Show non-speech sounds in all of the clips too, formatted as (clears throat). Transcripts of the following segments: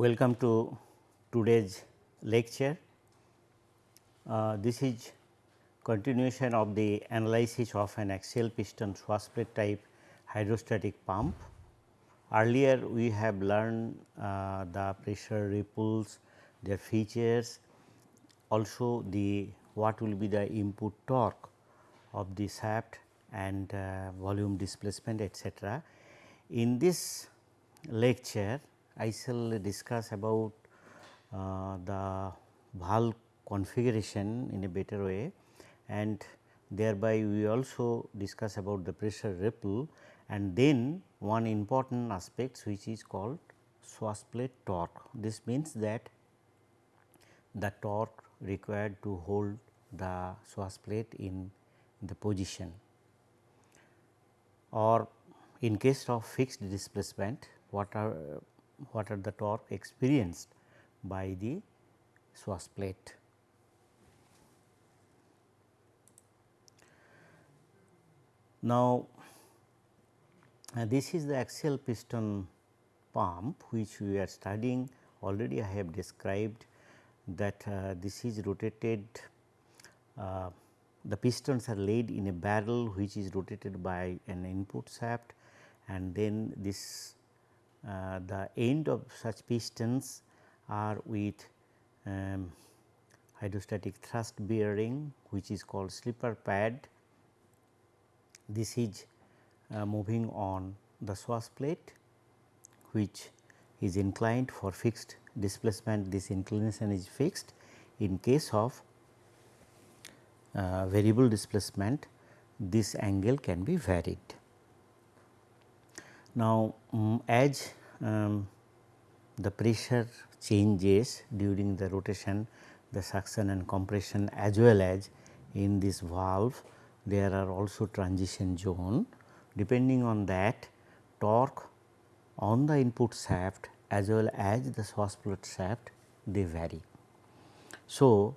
Welcome to today's lecture. Uh, this is continuation of the analysis of an axial piston swashplate type hydrostatic pump. Earlier we have learned uh, the pressure ripples, their features, also the what will be the input torque of the shaft and uh, volume displacement etc. In this lecture I shall discuss about uh, the valve configuration in a better way and thereby we also discuss about the pressure ripple and then one important aspect which is called swashplate torque. This means that the torque required to hold the swashplate in the position or in case of fixed displacement what are what are the torque experienced by the swashplate. Now, uh, this is the axial piston pump which we are studying already I have described that uh, this is rotated uh, the pistons are laid in a barrel which is rotated by an input shaft and then this uh, the end of such pistons are with um, hydrostatic thrust bearing which is called slipper pad. This is uh, moving on the swash plate which is inclined for fixed displacement this inclination is fixed in case of uh, variable displacement this angle can be varied. Now, um, as um, the pressure changes during the rotation the suction and compression as well as in this valve there are also transition zone depending on that torque on the input shaft as well as the swashplate shaft they vary. So,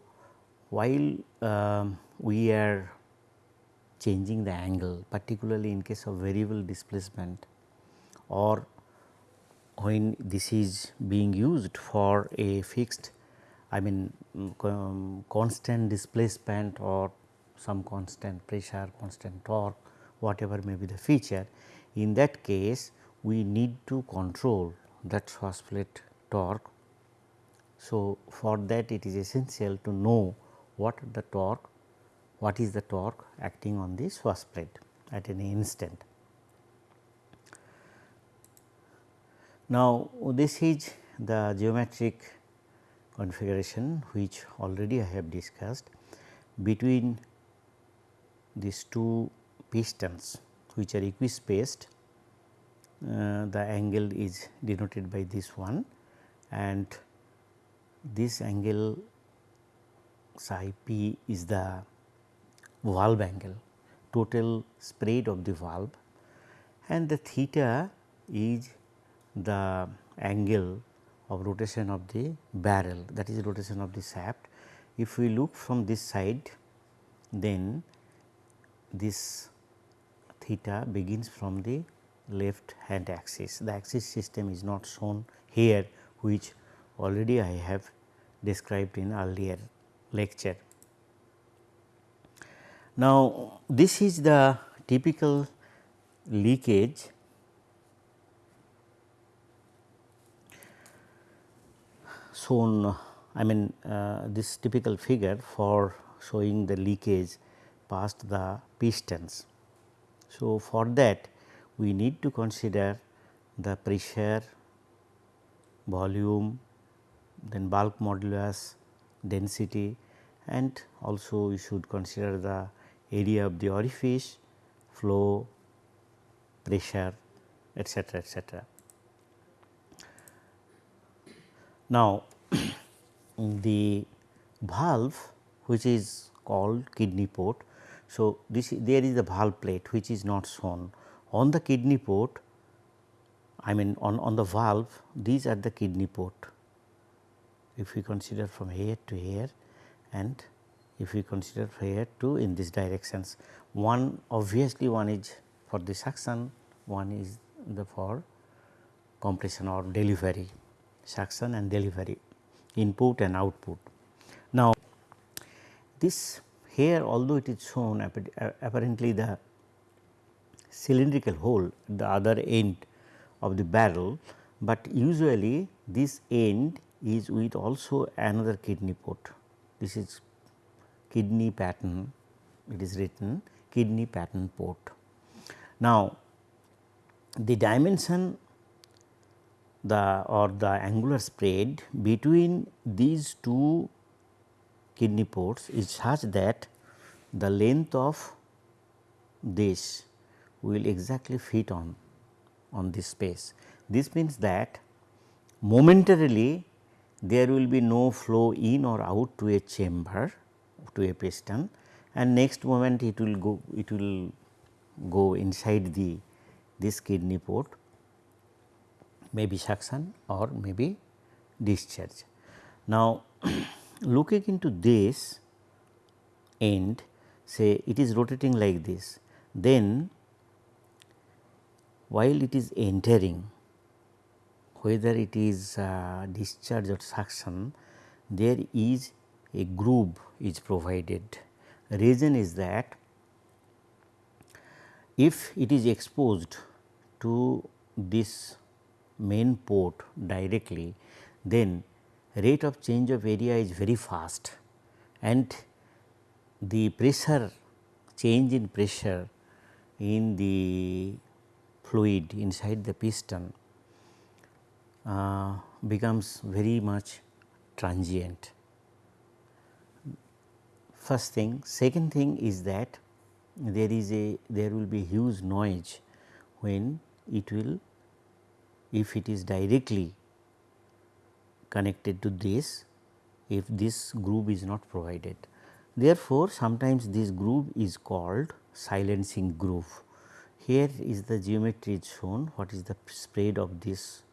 while um, we are changing the angle particularly in case of variable displacement or when this is being used for a fixed I mean um, constant displacement or some constant pressure, constant torque whatever may be the feature. In that case we need to control that swashplate torque. So, for that it is essential to know what the torque, what is the torque acting on the swashplate at any instant. Now, this is the geometric configuration which already I have discussed between these two pistons which are equispaced. Uh, the angle is denoted by this one and this angle psi p is the valve angle total spread of the valve. And the theta is the angle of rotation of the barrel that is rotation of the shaft. If we look from this side then this theta begins from the left hand axis. The axis system is not shown here which already I have described in earlier lecture. Now, this is the typical leakage shown I mean uh, this typical figure for showing the leakage past the pistons. So, for that we need to consider the pressure, volume, then bulk modulus, density and also we should consider the area of the orifice, flow, pressure etcetera etcetera. Now, the valve which is called kidney port. So, this there is a valve plate which is not shown. On the kidney port I mean on, on the valve these are the kidney port. If we consider from here to here and if we consider here to in this directions one obviously one is for the suction one is the for compression or delivery suction and delivery input and output. Now, this here although it is shown uh, apparently the cylindrical hole at the other end of the barrel, but usually this end is with also another kidney port. This is kidney pattern it is written kidney pattern port. Now, the dimension the or the angular spread between these two kidney ports is such that the length of this will exactly fit on on this space. This means that momentarily there will be no flow in or out to a chamber to a piston and next moment it will go it will go inside the this kidney port maybe suction or maybe discharge. Now, (clears throat) looking into this end say it is rotating like this then while it is entering whether it is uh, discharge or suction there is a groove is provided. Reason is that if it is exposed to this main port directly, then rate of change of area is very fast and the pressure change in pressure in the fluid inside the piston uh, becomes very much transient first thing. Second thing is that there is a there will be huge noise when it will if it is directly connected to this if this groove is not provided. Therefore, sometimes this groove is called silencing groove. Here is the geometry shown what is the spread of this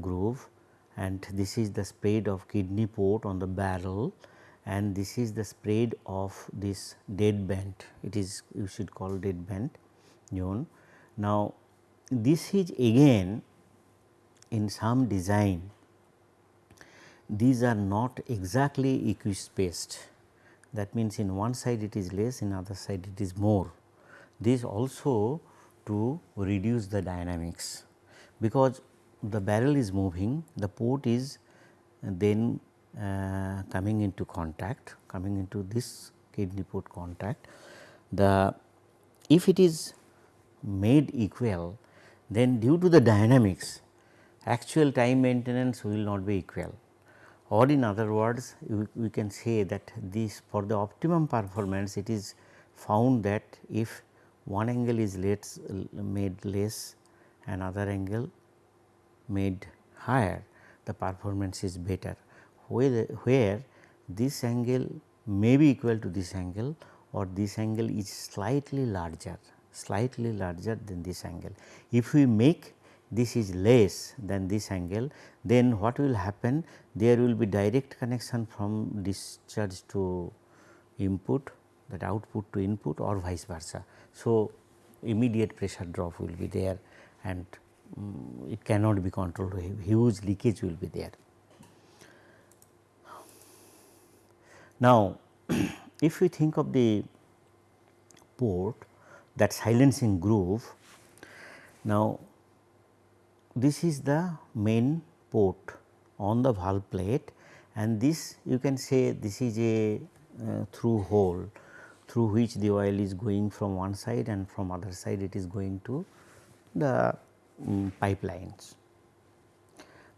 groove and this is the spread of kidney port on the barrel and this is the spread of this dead band it is you should call dead band zone. Now, this is again in some design. These are not exactly equispaced. That means in one side it is less in other side it is more. This also to reduce the dynamics because the barrel is moving the port is then uh, coming into contact coming into this kidney port contact. The if it is made equal then due to the dynamics actual time maintenance will not be equal. Or in other words we, we can say that this for the optimum performance it is found that if one angle is less made less another angle made higher the performance is better. Where, where this angle may be equal to this angle or this angle is slightly larger slightly larger than this angle. If we make this is less than this angle then what will happen there will be direct connection from discharge to input that output to input or vice versa. So, immediate pressure drop will be there and um, it cannot be controlled huge leakage will be there. Now, (clears throat) if we think of the port that silencing groove, now this is the main port on the valve plate and this you can say this is a uh, through hole through which the oil is going from one side and from other side it is going to the um, pipelines.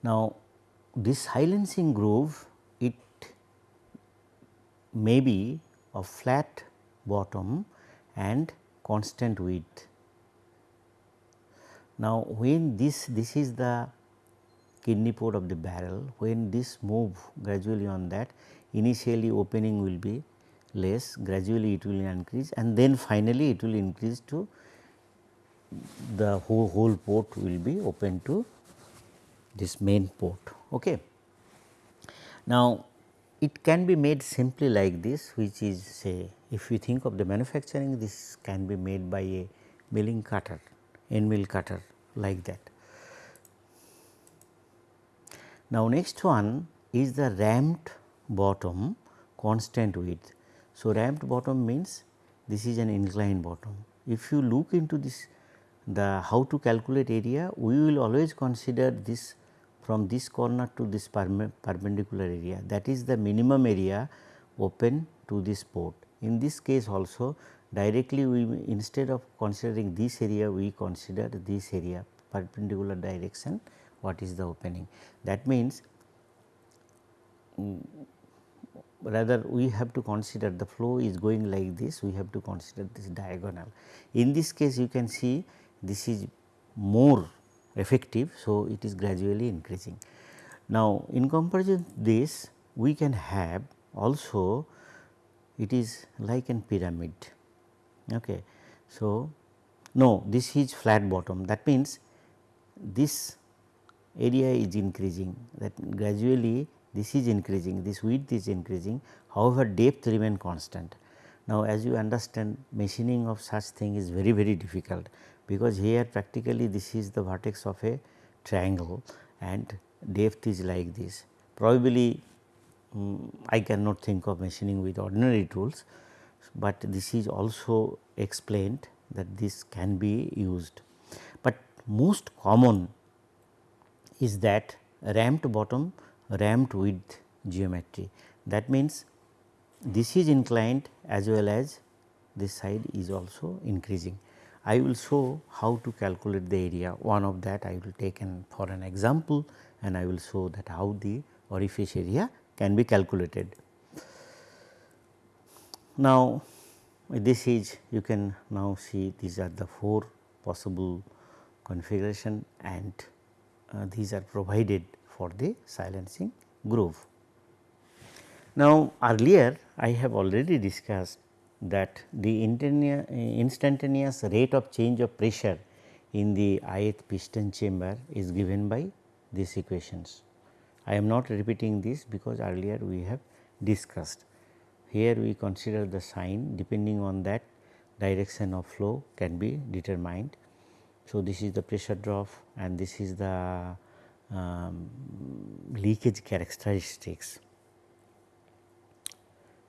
Now, this silencing groove it may be a flat bottom and constant width. Now, when this this is the kidney port of the barrel when this move gradually on that initially opening will be less gradually it will increase and then finally it will increase to the whole, whole port will be open to this main port. Okay. Now, it can be made simply like this which is say if we think of the manufacturing this can be made by a milling cutter end mill cutter like that. Now, next one is the ramped bottom constant width. So, ramped bottom means this is an inclined bottom. If you look into this the how to calculate area, we will always consider this from this corner to this perpendicular area that is the minimum area open to this port. In this case also directly we instead of considering this area we consider this area perpendicular direction what is the opening. That means, um, rather we have to consider the flow is going like this we have to consider this diagonal. In this case you can see this is more effective. So, it is gradually increasing. Now, in comparison this we can have also it is like an pyramid. Okay. So, no this is flat bottom that means this area is increasing that gradually this is increasing this width is increasing however depth remain constant. Now, as you understand machining of such thing is very very difficult because here practically this is the vertex of a triangle and depth is like this. Probably um, I cannot think of machining with ordinary tools, but this is also explained that this can be used. But most common is that ramped bottom ramped width geometry. That means, this is inclined as well as this side is also increasing. I will show how to calculate the area one of that I will take an for an example and I will show that how the orifice area can be calculated. Now, this is you can now see these are the four possible configuration and uh, these are provided for the silencing groove. Now, earlier I have already discussed that the instantaneous rate of change of pressure in the ith piston chamber is given by these equations. I am not repeating this because earlier we have discussed. Here we consider the sign depending on that direction of flow can be determined. So, this is the pressure drop and this is the um, leakage characteristics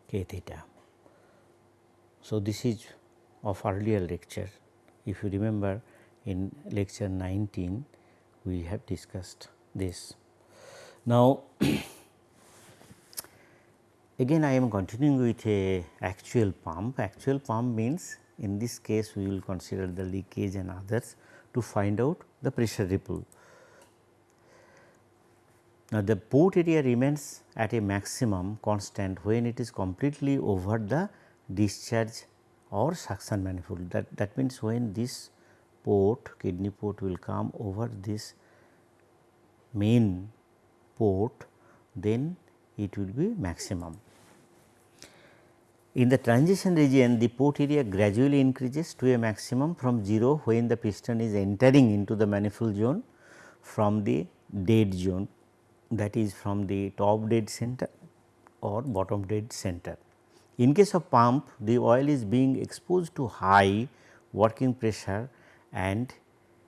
k theta. So, this is of earlier lecture if you remember in lecture 19 we have discussed this. Now, (clears throat) again I am continuing with a actual pump. Actual pump means in this case we will consider the leakage and others to find out the pressure ripple. Now, the port area remains at a maximum constant when it is completely over the discharge or suction manifold that that means when this port kidney port will come over this main port then it will be maximum. In the transition region the port area gradually increases to a maximum from 0 when the piston is entering into the manifold zone from the dead zone that is from the top dead center or bottom dead center. In case of pump the oil is being exposed to high working pressure and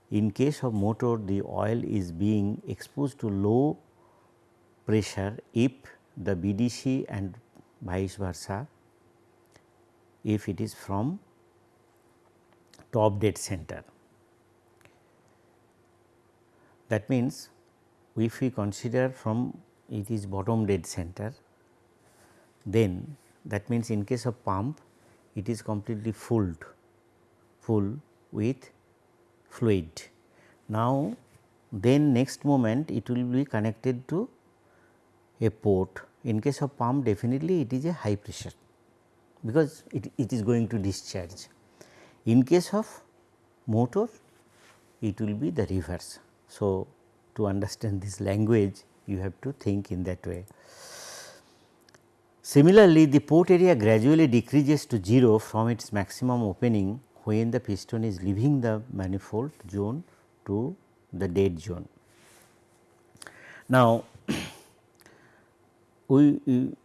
in case of motor the oil is being exposed to low pressure if the BDC and vice versa if it is from top dead center. That means, if we consider from it is bottom dead center then that means, in case of pump it is completely fulled full with fluid. Now, then next moment it will be connected to a port. In case of pump definitely it is a high pressure because it, it is going to discharge. In case of motor it will be the reverse. So, to understand this language you have to think in that way. Similarly, the port area gradually decreases to 0 from its maximum opening when the piston is leaving the manifold zone to the dead zone. Now, we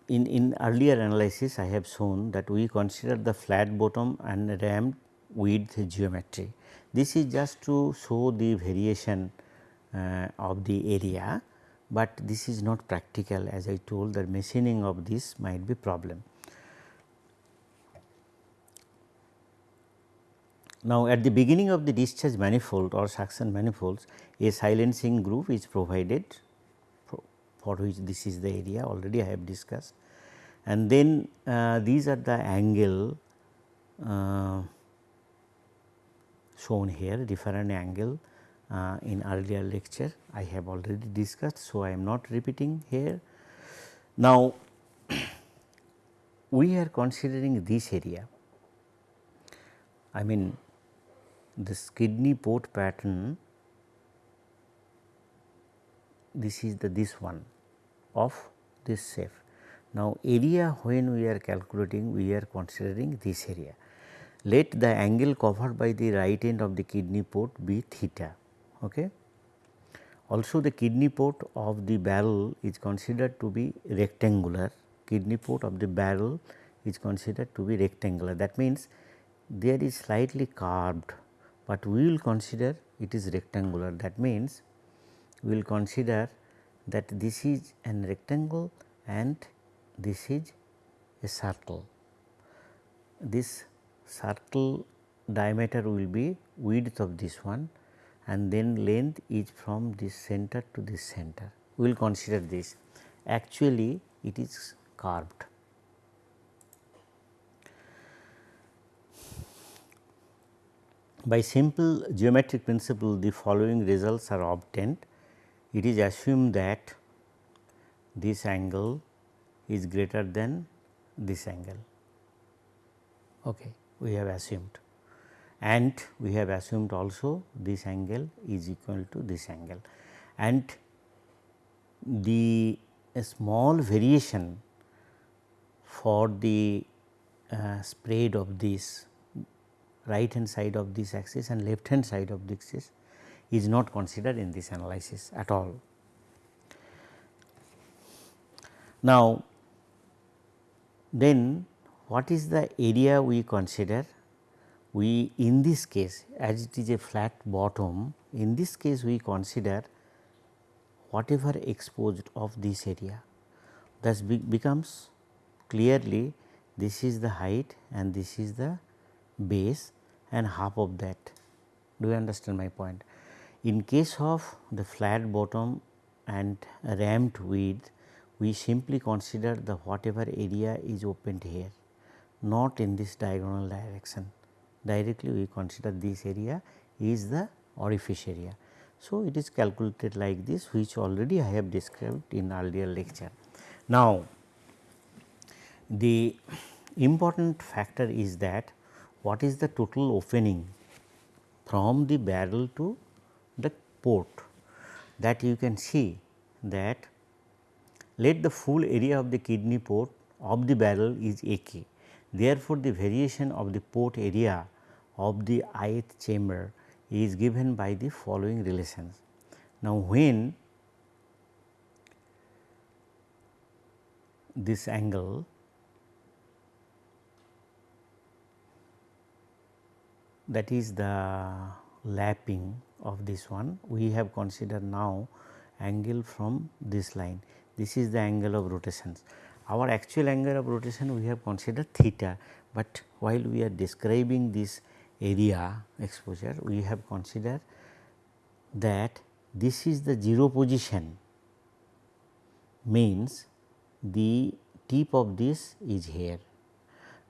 in, in earlier analysis I have shown that we consider the flat bottom and ramped width geometry. This is just to show the variation uh, of the area but this is not practical as I told the machining of this might be problem. Now, at the beginning of the discharge manifold or suction manifolds a silencing groove is provided for which this is the area already I have discussed and then uh, these are the angle uh, shown here different angle uh, in earlier lecture I have already discussed. So, I am not repeating here. Now, (clears throat) we are considering this area I mean this kidney port pattern this is the this one of this shape. Now, area when we are calculating we are considering this area. Let the angle covered by the right end of the kidney port be theta. Okay. Also the kidney port of the barrel is considered to be rectangular, kidney port of the barrel is considered to be rectangular. That means, there is slightly curved, but we will consider it is rectangular. That means, we will consider that this is an rectangle and this is a circle. This circle diameter will be width of this one and then length is from this center to this center. We will consider this actually it is carved. By simple geometric principle the following results are obtained. It is assumed that this angle is greater than this angle. Okay, we have assumed and we have assumed also this angle is equal to this angle and the small variation for the uh, spread of this right hand side of this axis and left hand side of this axis is not considered in this analysis at all. Now, then what is the area we consider? We in this case as it is a flat bottom in this case we consider whatever exposed of this area thus be becomes clearly this is the height and this is the base and half of that. Do you understand my point? In case of the flat bottom and ramped width, we simply consider the whatever area is opened here, not in this diagonal direction. Directly we consider this area is the orifice area. So, it is calculated like this which already I have described in earlier lecture. Now, the important factor is that what is the total opening from the barrel to the port that you can see that let the full area of the kidney port of the barrel is A k. Therefore, the variation of the port area of the ith chamber is given by the following relations. Now, when this angle that is the lapping of this one we have considered now angle from this line this is the angle of rotations our actual angle of rotation we have considered theta but while we are describing this area exposure we have considered that this is the 0 position means the tip of this is here.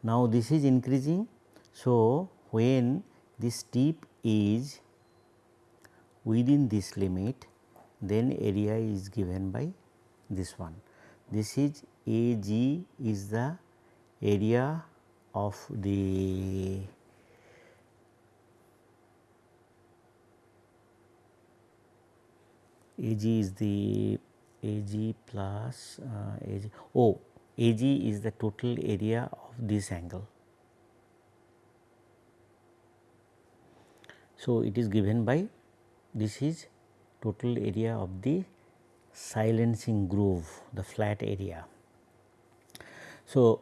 Now, this is increasing. So, when this tip is within this limit then area is given by this one. This is A g is the area of the A g is the A g plus uh, A g oh A g is the total area of this angle So, it is given by this is total area of the silencing groove the flat area. So,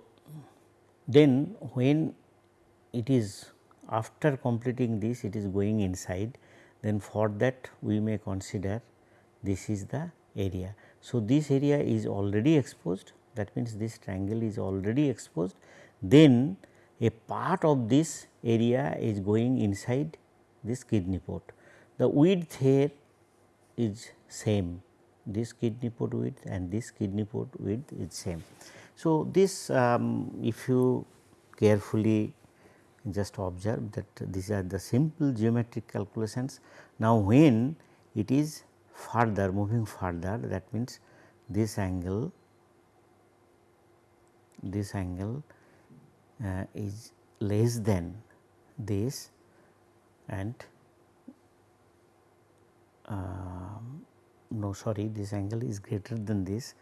then when it is after completing this it is going inside then for that we may consider this is the area. So, this area is already exposed that means this triangle is already exposed then a part of this area is going inside this kidney port. The width here is same this kidney port width and this kidney port width is same. So, this um, if you carefully just observe that these are the simple geometric calculations. Now, when it is further moving further that means this angle this angle uh, is less than this and Um, no sorry this angle is greater than this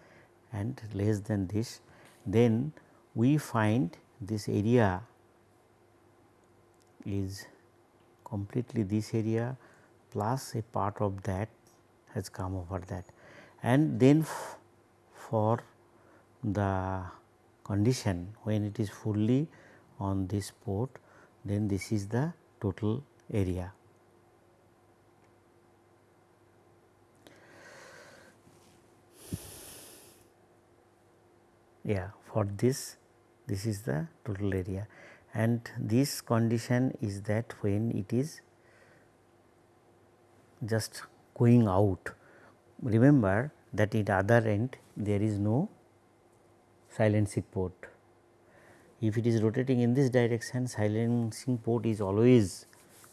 and less than this then we find this area is completely this area plus a part of that has come over that and then for the condition when it is fully on this port then this is the total area. Yeah, for this this is the total area and this condition is that when it is just going out. Remember that at other end there is no silencing port. If it is rotating in this direction silencing port is always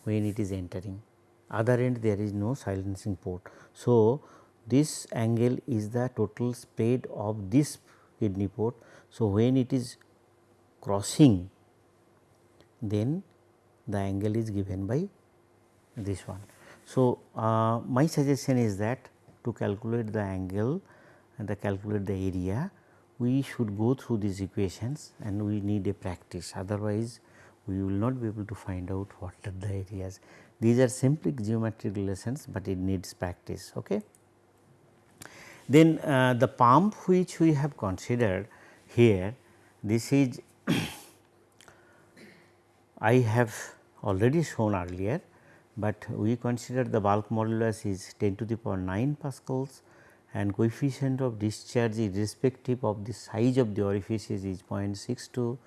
when it is entering other end there is no silencing port. So, this angle is the total spread of this kidney port. So, when it is crossing then the angle is given by this one. So, uh, my suggestion is that to calculate the angle and the calculate the area we should go through these equations and we need a practice otherwise we will not be able to find out what are the areas. These are simply geometric relations, but it needs practice. Okay. Then uh, the pump which we have considered here this is (coughs) I have already shown earlier, but we consider the bulk modulus is 10 to the power 9 pascals and coefficient of discharge irrespective of the size of the orifices is 0.62,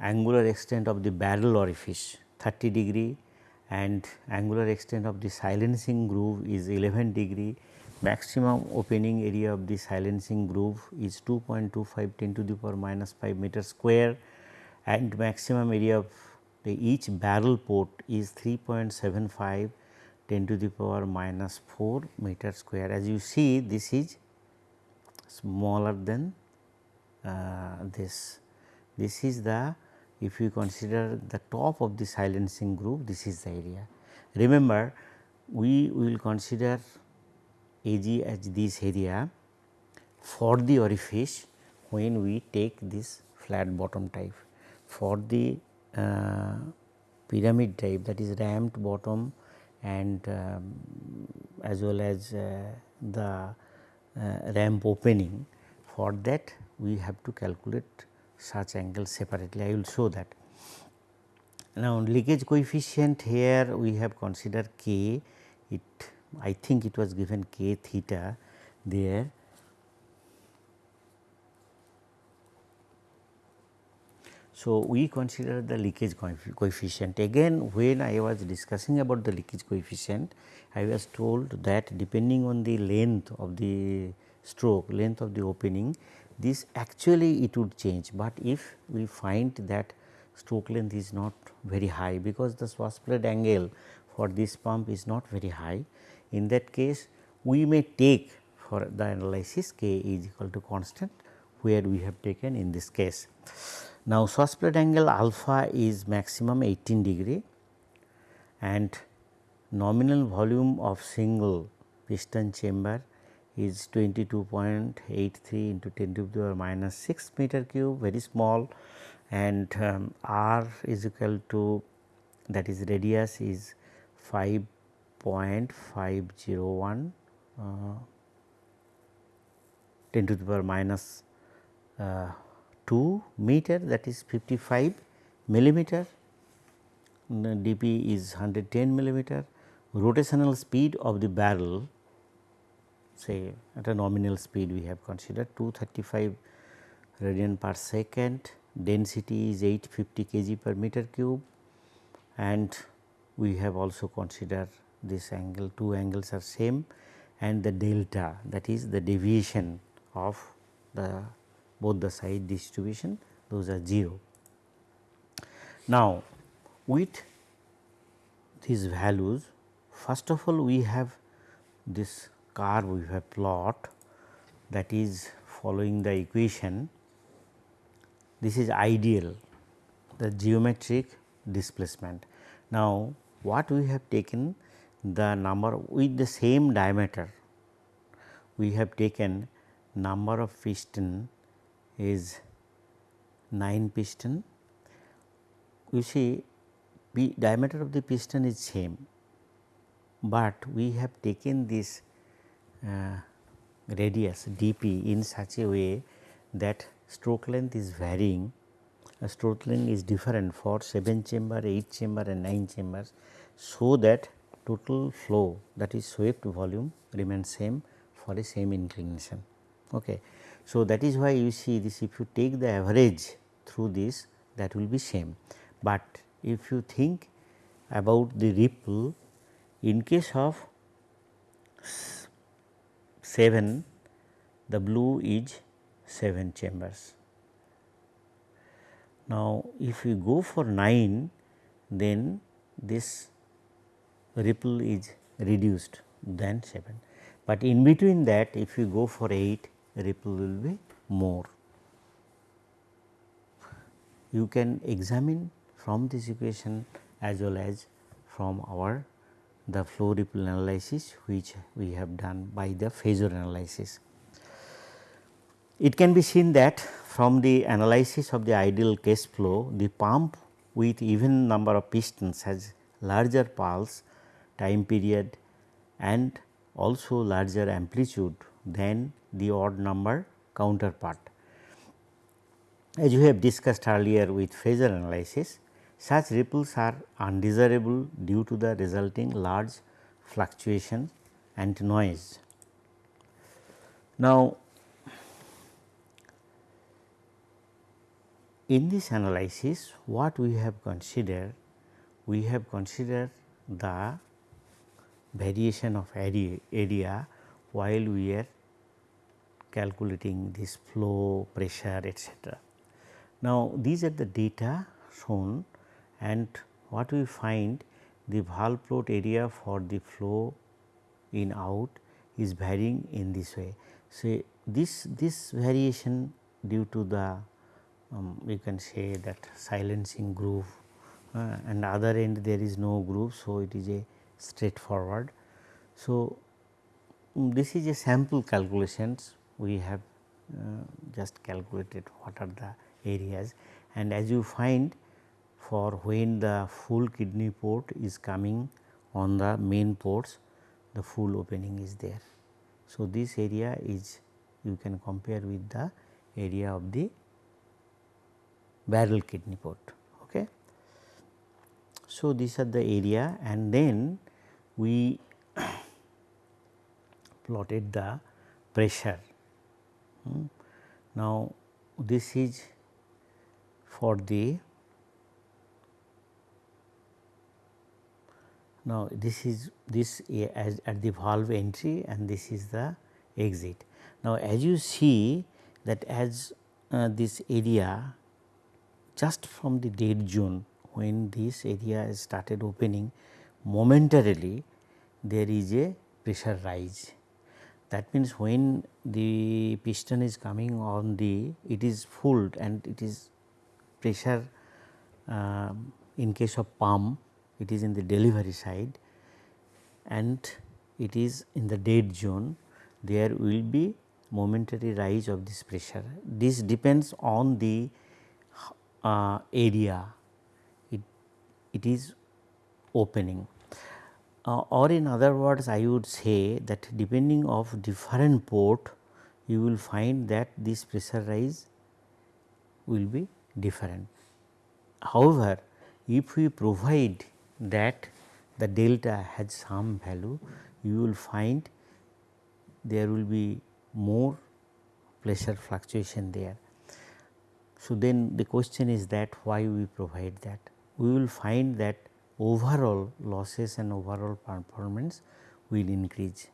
angular extent of the barrel orifice 30 degree and angular extent of the silencing groove is 11 degree, maximum opening area of the silencing groove is 2.25 10 to the power minus 5 meter square and maximum area of each barrel port is 3.75 10 to the power minus 4 meter square. As you see this is smaller than uh, this. This is the if you consider the top of the silencing groove this is the area. Remember we will consider AG as this area for the orifice when we take this flat bottom type. For the uh, pyramid type that is ramped bottom and um, as well as uh, the uh, ramp opening for that we have to calculate such angles separately I will show that. Now, leakage coefficient here we have considered k it I think it was given k theta there. So, we consider the leakage coefficient. Again when I was discussing about the leakage coefficient I was told that depending on the length of the stroke length of the opening this actually it would change, but if we find that stroke length is not very high because the swashplate angle for this pump is not very high in that case we may take for the analysis k is equal to constant where we have taken in this case. Now, swashplate angle alpha is maximum 18 degree and nominal volume of single piston chamber is 22.83 into 10 to the power minus 6 meter cube very small and um, r is equal to that is radius is 5.501 uh, 10 to the power minus, uh, 2 meter that is 55 millimeter, dp is 110 millimeter, rotational speed of the barrel say at a nominal speed we have considered 235 radian per second, density is 850 kg per meter cube. And we have also considered this angle two angles are same and the delta that is the deviation of the both the side distribution those are 0. Now, with these values first of all we have this curve we have plot that is following the equation this is ideal the geometric displacement. Now, what we have taken the number with the same diameter we have taken number of piston is 9 piston. You see diameter of the piston is same, but we have taken this uh, radius dp in such a way that stroke length is varying, a stroke length is different for 7 chamber, 8 chamber and 9 chambers. So, that total flow that is swept volume remains same for the same inclination. Okay. So, that is why you see this if you take the average through this that will be same, but if you think about the ripple in case of 7 the blue is 7 chambers. Now, if we go for 9 then this ripple is reduced than 7, but in between that if you go for 8 ripple will be more. You can examine from this equation as well as from our the flow ripple analysis which we have done by the phasor analysis. It can be seen that from the analysis of the ideal case flow the pump with even number of pistons has larger pulse time period and also larger amplitude than the odd number counterpart. As we have discussed earlier with phasor analysis, such ripples are undesirable due to the resulting large fluctuation and noise. Now, in this analysis what we have considered? We have considered the variation of area, area while we are calculating this flow, pressure etc. Now, these are the data shown and what we find the valve plot area for the flow in out is varying in this way. So, this, this variation due to the um, we can say that silencing groove uh, and other end there is no groove. So, it is a straightforward. So, um, this is a sample calculations we have uh, just calculated what are the areas and as you find for when the full kidney port is coming on the main ports the full opening is there. So, this area is you can compare with the area of the barrel kidney port. Okay. So, these are the area and then we (clears throat) plotted the pressure. Hmm. Now, this is for the now this is this as at the valve entry and this is the exit. Now, as you see that as uh, this area just from the dead zone when this area is started opening momentarily there is a pressure rise that means, when the piston is coming on the it is full and it is pressure uh, in case of pump it is in the delivery side and it is in the dead zone there will be momentary rise of this pressure. This depends on the uh, area it, it is opening. Uh, or in other words I would say that depending of different port you will find that this pressure rise will be different. However, if we provide that the delta has some value you will find there will be more pressure fluctuation there. So, then the question is that why we provide that? We will find that overall losses and overall performance will increase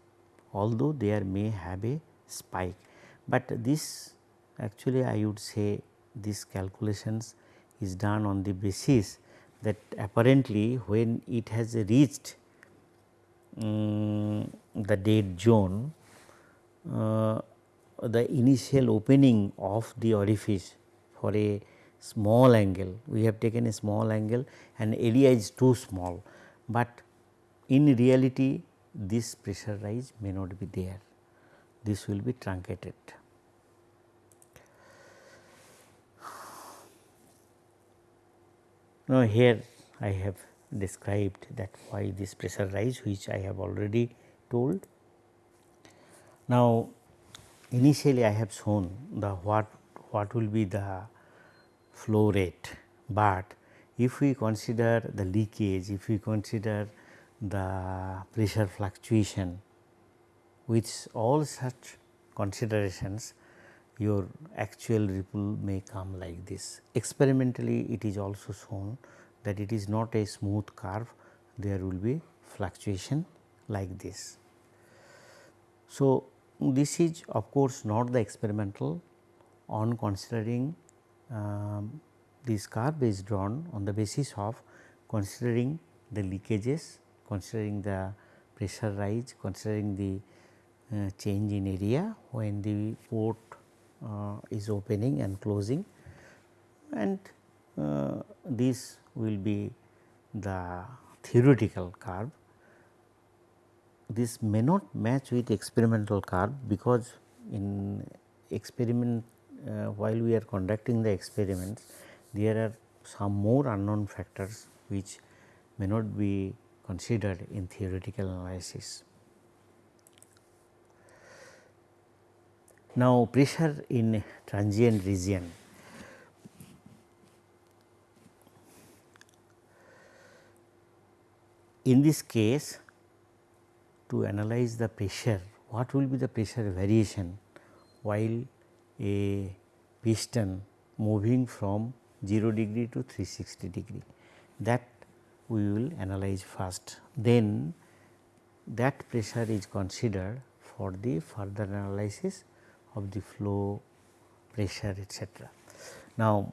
although there may have a spike, but this actually I would say this calculations is done on the basis that apparently when it has reached um, the dead zone, uh, the initial opening of the orifice for a small angle, we have taken a small angle and area is too small, but in reality this pressure rise may not be there, this will be truncated. Now, here I have described that why this pressure rise which I have already told. Now, initially I have shown the what what will be the flow rate, but if we consider the leakage, if we consider the pressure fluctuation with all such considerations your actual ripple may come like this. Experimentally it is also shown that it is not a smooth curve, there will be fluctuation like this. So, this is of course not the experimental on considering um, this curve is drawn on the basis of considering the leakages, considering the pressure rise, considering the uh, change in area when the port uh, is opening and closing and uh, this will be the theoretical curve. This may not match with experimental curve because in experiment Uh, while we are conducting the experiments there are some more unknown factors which may not be considered in theoretical analysis. Now, pressure in transient region. In this case to analyze the pressure, what will be the pressure variation while a piston moving from 0 degree to 360 degree that we will analyze first. Then that pressure is considered for the further analysis of the flow pressure etc. Now,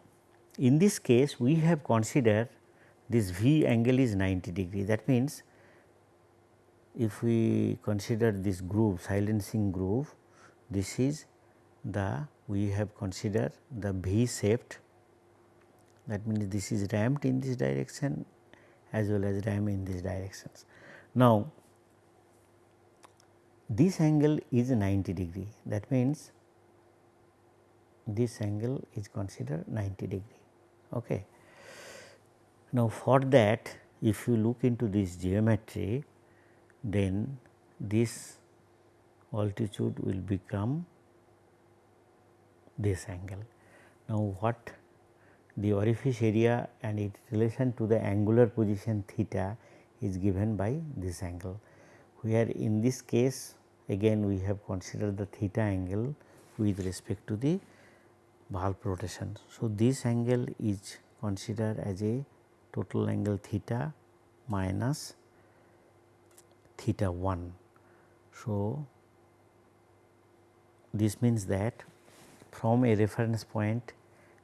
in this case we have considered this V angle is 90 degree that means if we consider this groove silencing groove this is the we have considered the V shaped that means this is ramped in this direction as well as ram in these directions. Now, this angle is 90 degree that means this angle is considered 90 degree. Okay. Now, for that if you look into this geometry then this altitude will become this angle. Now, what the orifice area and its relation to the angular position theta is given by this angle, where in this case again we have considered the theta angle with respect to the valve rotation. So, this angle is considered as a total angle theta minus theta 1. So, this means that from a reference point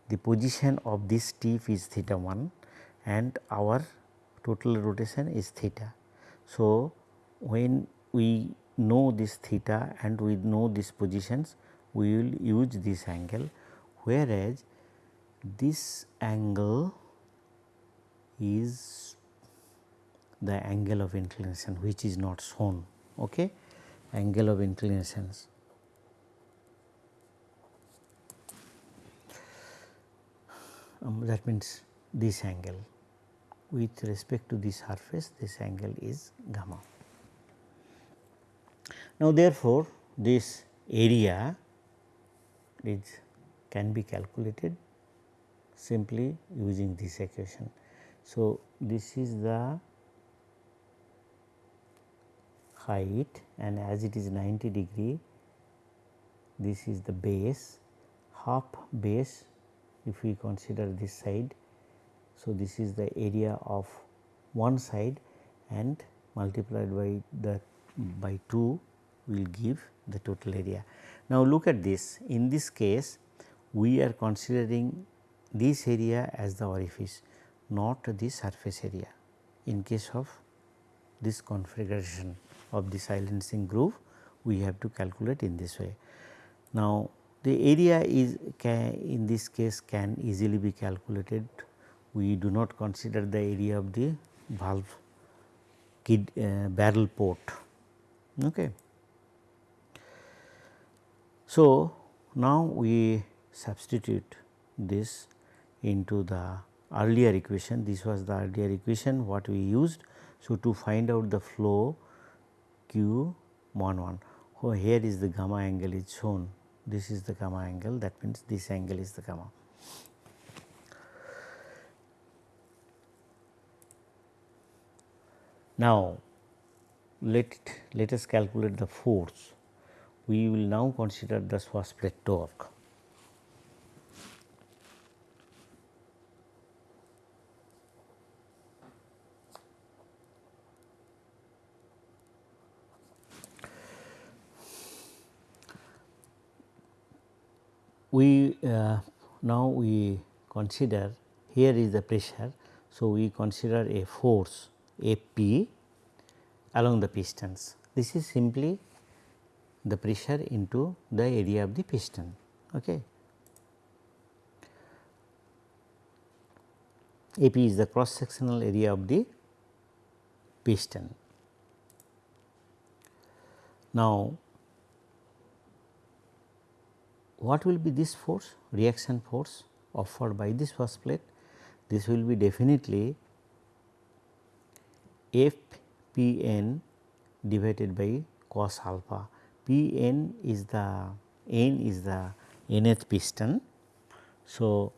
the position of this tip is theta 1 and our total rotation is theta. So, when we know this theta and we know these positions we will use this angle. Whereas this angle is the angle of inclination which is not shown okay? Angle of inclinations um, that means this angle with respect to this surface this angle is gamma. Now, therefore, this area is can be calculated simply using this equation. So, this is the height and as it is 90 degree this is the base half base if we consider this side. So, this is the area of one side and multiplied by the by 2 will give the total area. Now, look at this in this case we are considering this area as the orifice not the surface area in case of this configuration of the silencing groove we have to calculate in this way. Now, the area is in this case can easily be calculated we do not consider the area of the valve kid, uh, barrel port. Okay. So, now we substitute this into the earlier equation this was the earlier equation what we used. So, to find out the flow q 1 1 oh, here is the gamma angle is shown this is the gamma angle that means this angle is the gamma. Now, let let us calculate the force we will now consider the swash plate torque. We uh, now we consider here is the pressure. So, we consider a force a p along the pistons. This is simply the pressure into the area of the piston. Okay. AP is the cross sectional area of the piston. Now, what will be this force reaction force offered by this swash plate this will be definitely f p n divided by cos alpha p n is the n is the nth piston. So,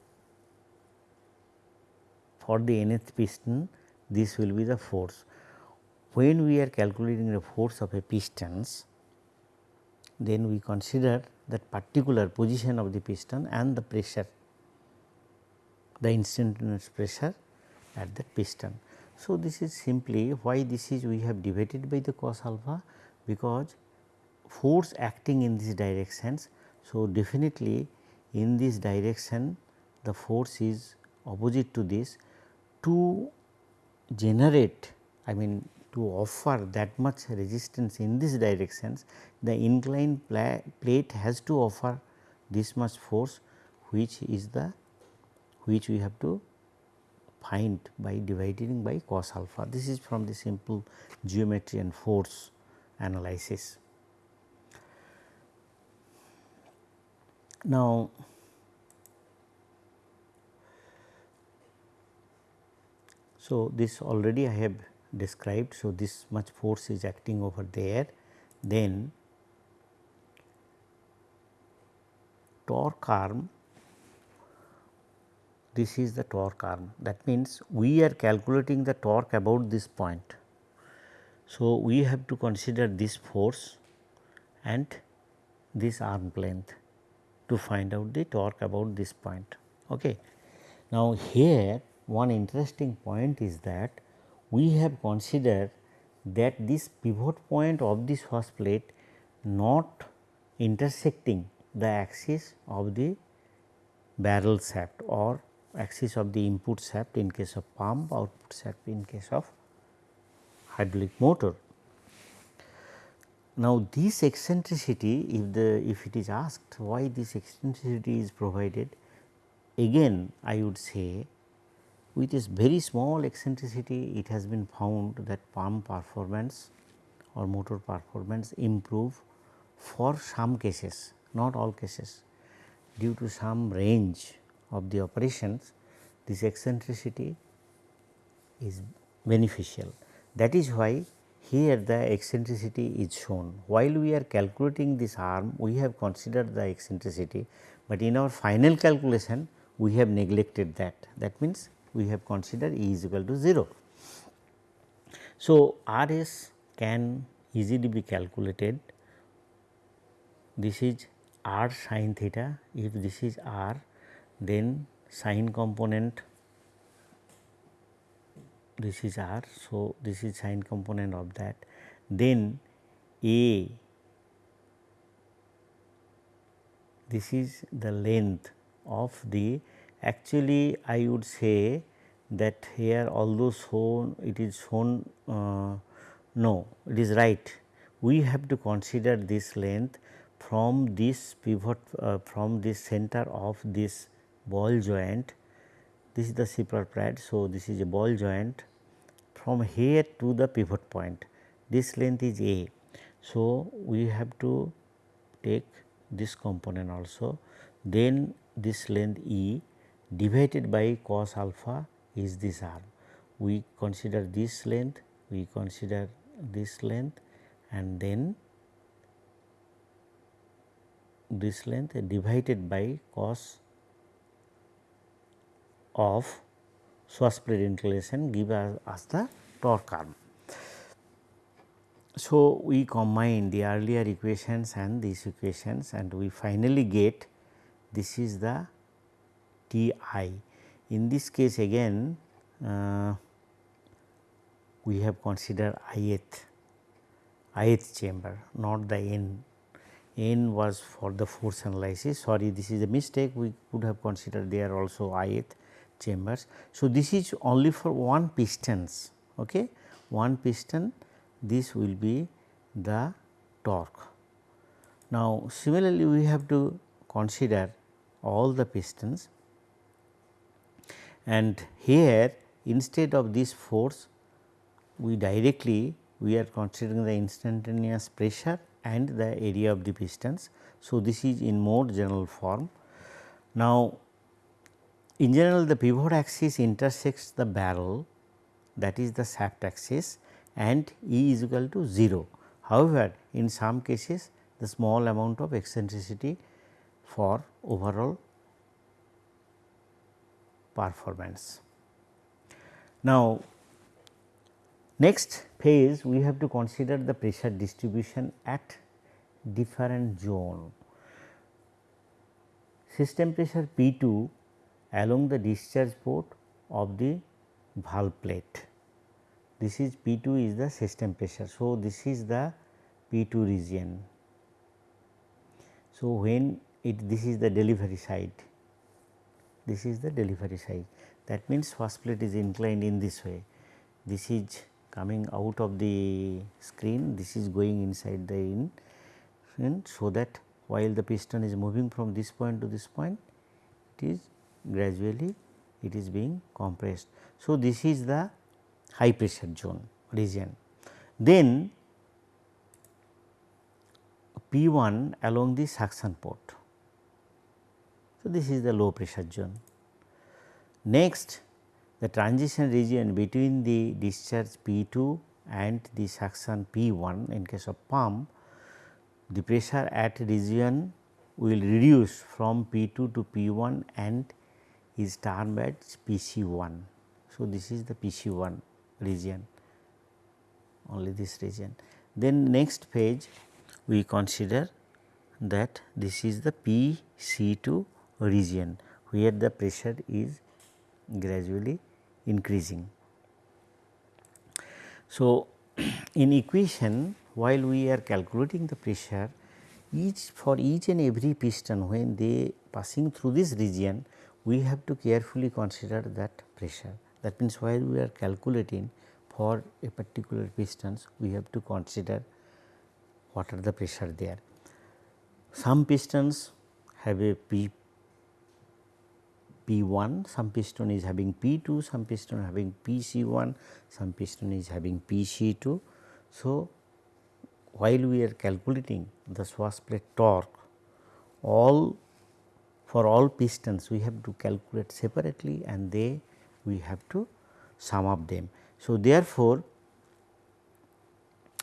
for the nth piston this will be the force. When we are calculating the force of a pistons then we consider that particular position of the piston and the pressure the instantaneous pressure at the piston. So, this is simply why this is we have divided by the cos alpha because force acting in these directions. So, definitely in this direction the force is opposite to this to generate I mean to offer that much resistance in this directions, the inclined plate has to offer this much force which is the which we have to find by dividing by cos alpha. This is from the simple geometry and force analysis. Now, so this already I have described. So, this much force is acting over there then torque arm this is the torque arm that means we are calculating the torque about this point. So, we have to consider this force and this arm length to find out the torque about this point. Okay. Now, here one interesting point is that we have considered that this pivot point of this swash plate not intersecting the axis of the barrel shaft or axis of the input shaft in case of pump output shaft in case of hydraulic motor. Now, this eccentricity if the if it is asked why this eccentricity is provided again I would say with this very small eccentricity it has been found that pump performance or motor performance improve for some cases not all cases due to some range of the operations this eccentricity is beneficial. That is why here the eccentricity is shown. While we are calculating this arm we have considered the eccentricity, but in our final calculation we have neglected that. That means, we have considered E is equal to 0. So, R s can easily be calculated. This is r sin theta if this is r then sine component this is r. So, this is sine component of that then a this is the length of the actually I would say that here although shown it is shown uh, no it is right we have to consider this length from this pivot uh, from this center of this ball joint this is the slipper pad. So, this is a ball joint from here to the pivot point this length is a. So, we have to take this component also then this length E divided by cos alpha is this arm. We consider this length, we consider this length and then this length divided by cos of swash plate inclination give us, us the torque arm. So, we combine the earlier equations and these equations and we finally get this is the T i. In this case again uh, we have considered ith, ith chamber not the n. n was for the force analysis sorry this is a mistake we could have considered there also ith chambers. So, this is only for one pistons okay one piston this will be the torque. Now, similarly we have to consider all the pistons and here instead of this force we directly we are considering the instantaneous pressure and the area of the pistons. So, this is in more general form. Now, in general the pivot axis intersects the barrel that is the shaft axis and E is equal to 0. However, in some cases the small amount of eccentricity for overall performance. Now, next phase we have to consider the pressure distribution at different zone. System pressure P 2 along the discharge port of the valve plate this is P 2 is the system pressure. So, this is the P 2 region. So, when it this is the delivery side, this is the delivery side that means swash plate is inclined in this way. This is coming out of the screen, this is going inside the in, in so that while the piston is moving from this point to this point, it is gradually it is being compressed. So, this is the high pressure zone region. Then P 1 along the suction port. So, this is the low pressure zone. Next the transition region between the discharge P 2 and the suction P 1 in case of pump the pressure at region will reduce from P 2 to P 1 and is termed as P C 1. So, this is the P C 1 region only this region. Then next page we consider that this is the PC2 region where the pressure is gradually increasing. So, (clears throat) in equation while we are calculating the pressure each for each and every piston when they passing through this region we have to carefully consider that pressure that means, while we are calculating for a particular pistons, we have to consider what are the pressure there. Some pistons have a P P 1, some piston is having P 2, some piston having P C 1, some piston is having P C 2. So, while we are calculating the swash plate torque, all for all pistons we have to calculate separately and they we have to sum up them. So, therefore,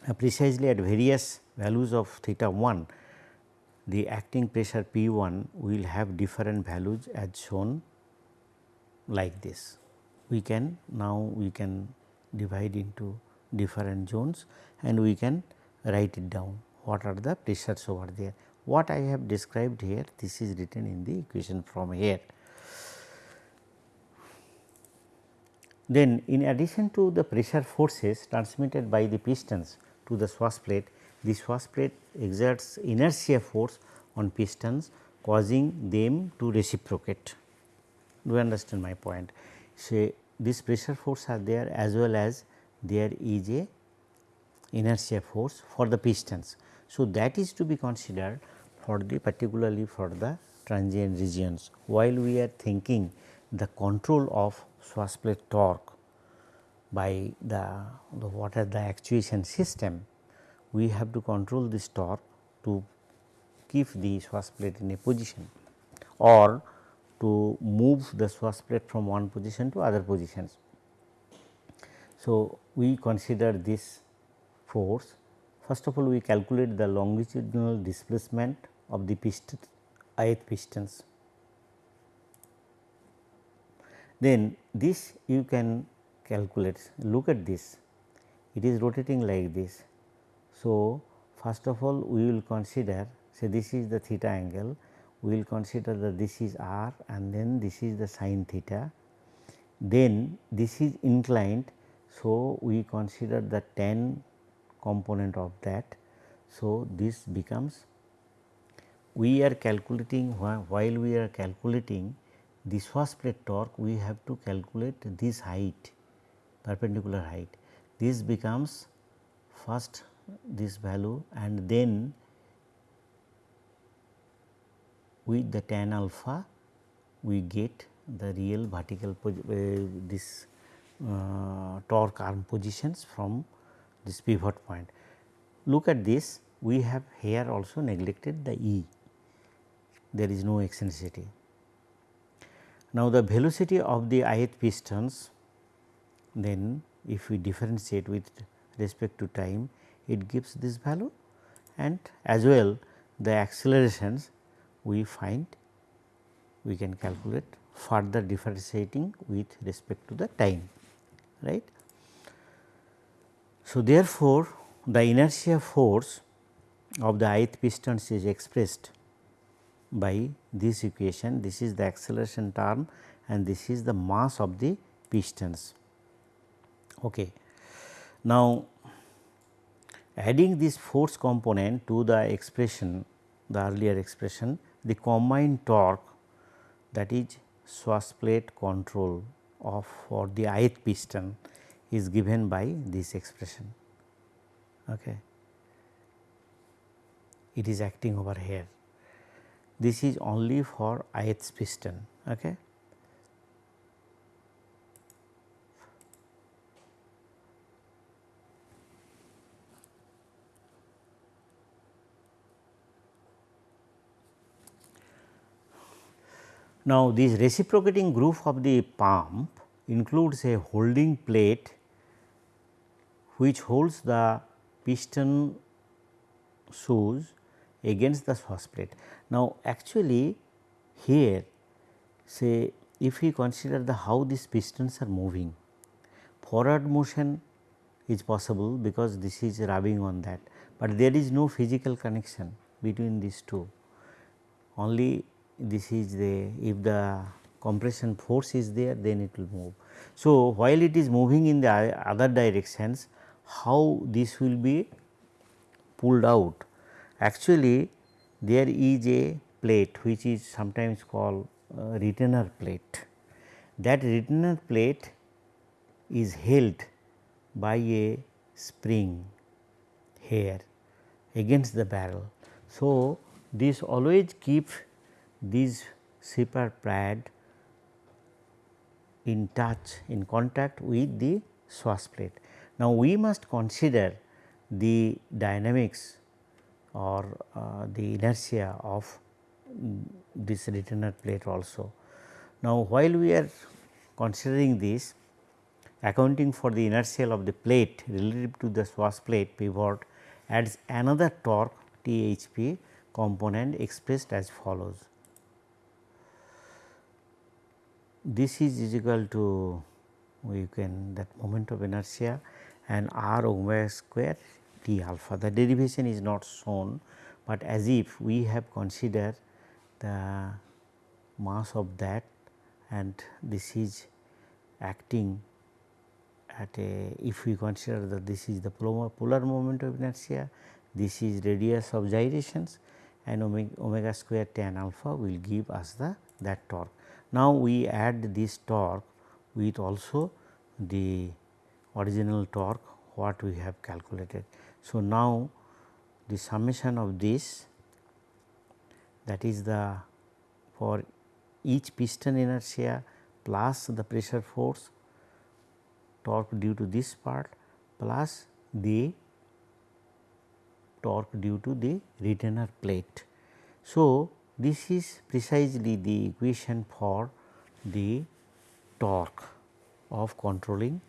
uh, precisely at various values of theta 1 the acting pressure P 1 will have different values as shown like this. We can now we can divide into different zones and we can write it down what are the pressures over there. What I have described here this is written in the equation from here. Then in addition to the pressure forces transmitted by the pistons to the swash plate, the swash plate exerts inertia force on pistons causing them to reciprocate. Do you understand my point? So, this pressure force are there as well as there is a inertia force for the pistons. So, that is to be considered for the particularly for the transient regions while we are thinking the control of swash plate torque by the, the what are the actuation system we have to control this torque to keep the swash plate in a position or to move the swash plate from one position to other positions. So, we consider this force first of all we calculate the longitudinal displacement of the piston ith pistons. Then this you can calculate look at this it is rotating like this. So, first of all we will consider say this is the theta angle we will consider that this is r and then this is the sine theta then this is inclined. So, we consider the tan component of that. So, this becomes we are calculating while we are calculating the swash plate torque we have to calculate this height perpendicular height. This becomes first this value and then with the tan alpha we get the real vertical uh, this uh, torque arm positions from this pivot point. Look at this we have here also neglected the E there is no eccentricity. Now, the velocity of the ith pistons then if we differentiate with respect to time it gives this value and as well the accelerations we find we can calculate further differentiating with respect to the time right. So, therefore, the inertia force of the ith pistons is expressed by this equation this is the acceleration term and this is the mass of the pistons. Okay. Now, adding this force component to the expression the earlier expression the combined torque that is swash plate control of for the ith piston is given by this expression. Okay. It is acting over here. This is only for ith piston. Okay. Now, this reciprocating groove of the pump includes a holding plate which holds the piston shoes against the swash plate. Now, actually here say if we consider the how these pistons are moving forward motion is possible because this is rubbing on that, but there is no physical connection between these two only this is the if the compression force is there then it will move. So, while it is moving in the other directions how this will be pulled out actually there is a plate which is sometimes called uh, retainer plate. That retainer plate is held by a spring here against the barrel. So, this always keep these slipper pad in touch in contact with the swash plate. Now, we must consider the dynamics or uh, the inertia of this retainer plate also. Now, while we are considering this accounting for the inertial of the plate relative to the swash plate pivot adds another torque THP component expressed as follows. This is, is equal to we can that moment of inertia and r omega square T alpha. The derivation is not shown, but as if we have considered the mass of that and this is acting at a if we consider that this is the polar moment of inertia, this is radius of gyrations and omega, omega square tan alpha will give us the that torque. Now, we add this torque with also the original torque what we have calculated. So, now the summation of this that is the for each piston inertia plus the pressure force torque due to this part plus the torque due to the retainer plate. So, this is precisely the equation for the torque of controlling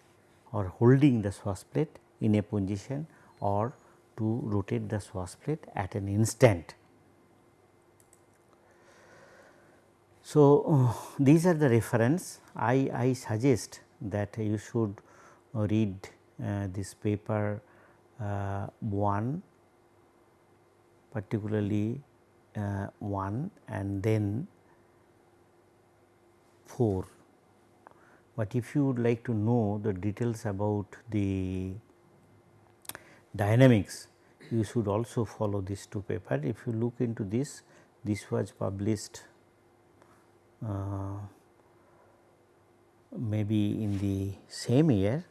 or holding the swash plate in a position or to rotate the swash plate at an instant. So, uh, these are the reference I, I suggest that you should read uh, this paper uh, 1 particularly uh, 1 and then 4. But if you would like to know the details about the dynamics, you should also follow these two paper. If you look into this, this was published uh, maybe in the same year,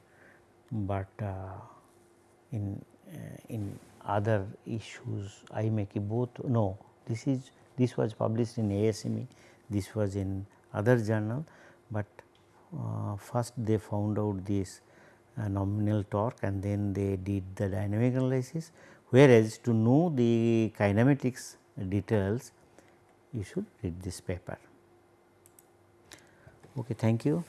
but uh, in uh, in other issues I make both no this is this was published in ASME this was in other journal, but uh, first they found out this uh, nominal torque and then they did the dynamic analysis whereas to know the kinematics details you should read this paper. Okay, thank you.